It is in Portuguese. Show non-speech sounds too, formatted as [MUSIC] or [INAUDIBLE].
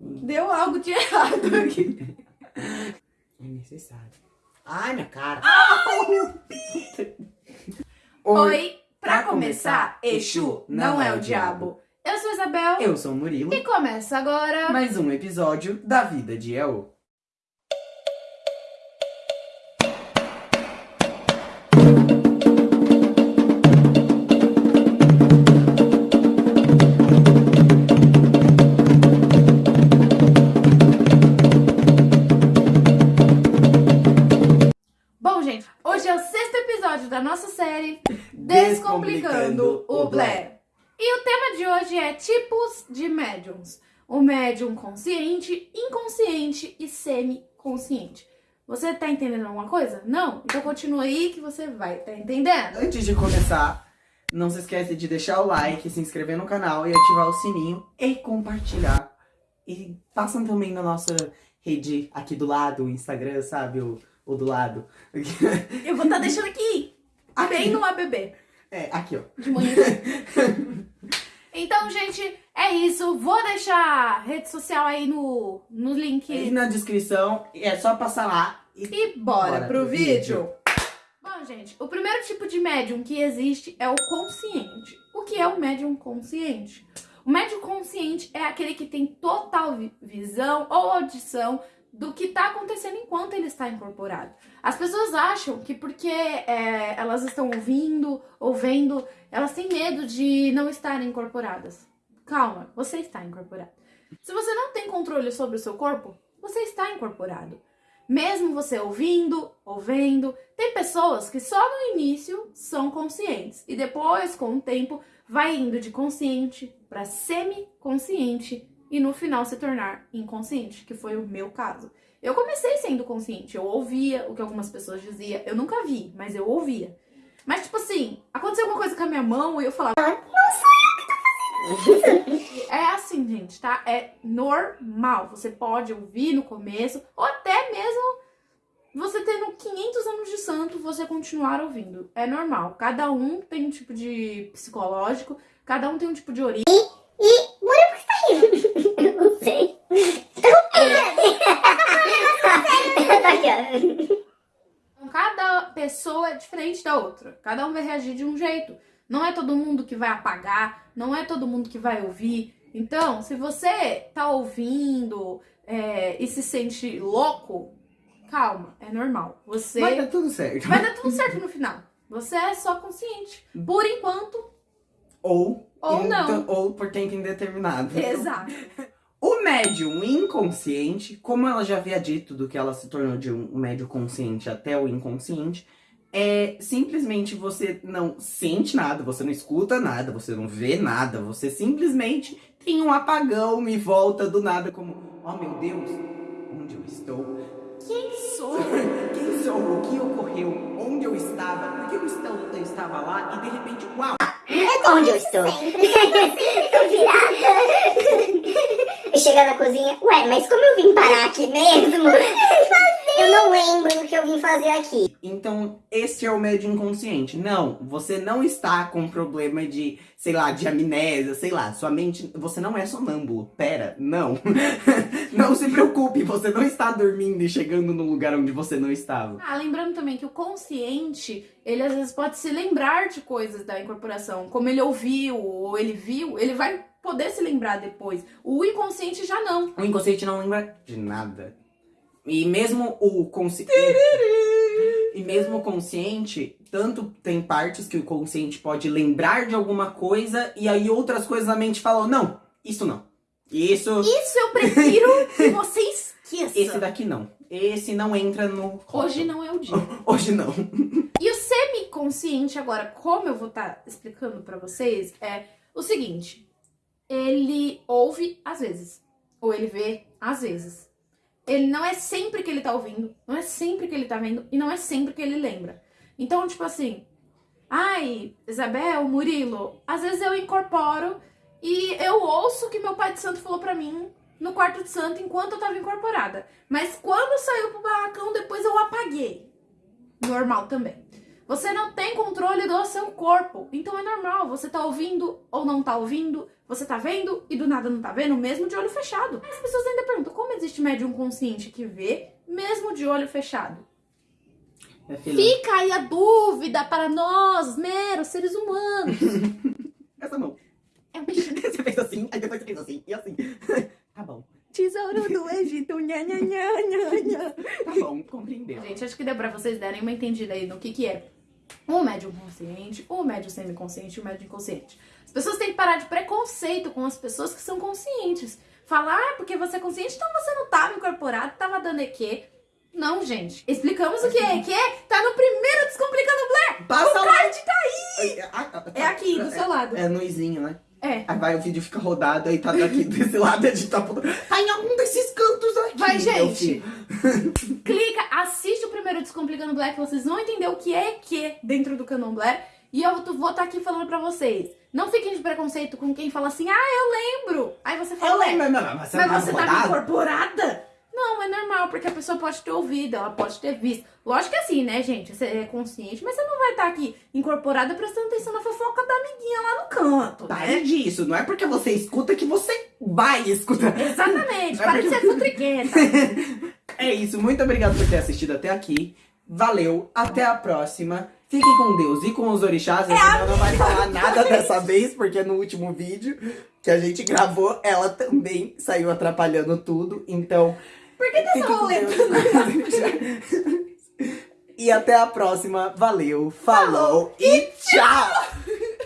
Deu algo de errado aqui. [LAUGHS] É necessário. Ai, minha cara. Oi, pra começar, Exu não é o diabo. Eu sou Isabel Eu sou o Murilo. e começa agora. Mais um episódio da vida de El. Sexto episódio da nossa série Descomplicando o Blair. E o tema de hoje é tipos de médiums. O médium consciente, inconsciente e semi-consciente. Você tá entendendo alguma coisa? Não? Então continua aí que você vai tá entendendo. Antes de começar, não se esquece de deixar o like, se inscrever no canal e ativar o sininho e compartilhar. E passam também na nossa rede aqui do lado, o Instagram, sabe? O, o do lado. Eu vou estar deixando aqui, bem no ABB. É, aqui, ó. de manhã. [LAUGHS] então, gente, é isso. Vou deixar a rede social aí no, no E link. na descrição, é só passar lá e E bora, Bora pro pro vídeo. Bom, gente, o primeiro tipo de médium que existe é o consciente. O que é o médium consciente? O médium consciente é aquele que tem total vi- visão ou audição do que está acontecendo enquanto ele está incorporado. As pessoas acham que porque é, elas estão ouvindo ou vendo, elas têm medo de não estarem incorporadas. Calma, você está incorporado. Se você não tem controle sobre o seu corpo, você está incorporado. Mesmo você ouvindo ou vendo, tem pessoas que só no início são conscientes e depois, com o tempo, vai indo de consciente para semi-consciente e no final se tornar inconsciente, que foi o meu caso. Eu comecei sendo consciente, eu ouvia o que algumas pessoas diziam, eu nunca vi, mas eu ouvia. Mas tipo assim, aconteceu alguma coisa com a minha mão e eu falava, não sou eu que tô fazendo isso. [LAUGHS] É assim, gente, tá? É normal. Você pode ouvir no começo, ou até mesmo você tendo 500 anos de santo, você continuar ouvindo. É normal. Cada um tem um tipo de psicológico, cada um tem um tipo de origem. Eu não sei. Então, Cada pessoa é diferente da outra. Cada um vai reagir de um jeito. Não é todo mundo que vai apagar, não é todo mundo que vai ouvir. Então, se você tá ouvindo é, e se sente louco, calma, é normal. Você vai dar tudo certo. vai dar tudo certo no final. Você é só consciente. Por enquanto, Ou, Ou não. ou por tempo indeterminado. exato. O médium inconsciente, como ela já havia dito do que ela se tornou de um médium consciente até o inconsciente, é simplesmente você não sente nada, você não escuta nada, você não vê nada, você simplesmente tem um apagão e volta do nada como, oh meu Deus, onde eu estou? Quem sou? [LAUGHS] Quem sou? O que ocorreu? Onde eu estava? Por que eu estava, eu estava lá e de repente, uau! É onde eu estou? Tô virada. Chegar na cozinha, ué, mas como eu vim parar aqui mesmo? [LAUGHS] Eu não lembro do que eu vim fazer aqui. Então, esse é o médium inconsciente. Não, você não está com problema de, sei lá, de amnésia, sei lá. Sua mente, você não é sonâmbulo. Pera, não. [LAUGHS] não se preocupe, você não está dormindo e chegando no lugar onde você não estava. Ah, lembrando também que o consciente, ele às vezes pode se lembrar de coisas da incorporação. Como ele ouviu ou ele viu, ele vai poder se lembrar depois. O inconsciente já não. O inconsciente não lembra de nada. E mesmo o consciente. E mesmo o consciente, tanto tem partes que o consciente pode lembrar de alguma coisa e aí outras coisas a mente fala: não, isso não. Isso. Isso eu prefiro que você esqueça. Esse daqui não. Esse não entra no. Hoje não é o dia. [LAUGHS] Hoje não. E o semiconsciente, agora, como eu vou estar explicando pra vocês, é o seguinte: ele ouve às vezes, ou ele vê às vezes. Ele não é sempre que ele tá ouvindo, não é sempre que ele tá vendo, e não é sempre que ele lembra. Então, tipo assim, ai, Isabel, Murilo, às vezes eu incorporo e eu ouço o que meu pai de santo falou pra mim no quarto de santo enquanto eu tava incorporada. Mas quando saiu pro barracão, depois eu apaguei. Normal também. Você não tem controle do seu corpo. Então é normal, você tá ouvindo ou não tá ouvindo, você tá vendo e do nada não tá vendo, mesmo de olho fechado pessoas ainda perguntam como existe médium consciente que vê, mesmo de olho fechado. Filha, Fica aí a dúvida para nós, meros seres humanos. [LAUGHS] Essa mão. É um bichinho. [LAUGHS] Você fez assim, aí depois você fez assim, e assim. [LAUGHS] Tá bom. Tesouro do Egito, nha, nha, nha, nha, nha. Tá bom, compreendeu. Gente, acho que deu pra vocês darem uma entendida aí no que que é o médium consciente, o médium semiconsciente e o médium inconsciente. As pessoas têm que parar de preconceito com as pessoas que são conscientes. Falar, ah, porque você é consciente, então você não tava incorporado, tava dando EQ. Não, gente. Explicamos o que é EQ? Tá no primeiro Descomplicando Blair. Passa o card tá aí. É aqui, do seu lado. É no izinho, né? É. Aí vai, o vídeo fica rodado, aí tá daqui [LAUGHS] desse lado, gente tá. Tá em algum desses cantos aqui. Vai, gente. Clica, assiste o primeiro Descomplicando Black, vocês vão entender o que é EQ dentro do Canon Blair. E eu vou estar aqui falando pra vocês. Não fiquem de preconceito com quem fala assim, ah, eu lembro. Aí você fala, Eu "Ué, lembro, não, não, mas você Mas não você tá tava incorporada? Não, é normal, porque a pessoa pode ter ouvido, ela pode ter visto. Lógico que é assim, né, gente? Você é consciente, mas você não vai estar aqui incorporada prestando atenção na fofoca da amiguinha lá no canto, Tá, né? é disso. Não é porque você escuta que você vai escutar. Exatamente, [LAUGHS] é para de porque- ser futriquenta. [LAUGHS] É isso. Muito obrigado por ter assistido até aqui. Valeu. Até a próxima. Fiquem com Deus e com os orixás. A Juliana não vai falar nada dessa vez, porque no último vídeo que a gente gravou, ela também saiu atrapalhando tudo. Então, Por que tá? Deus. [LAUGHS] E até a próxima. Valeu. Falou e tchau!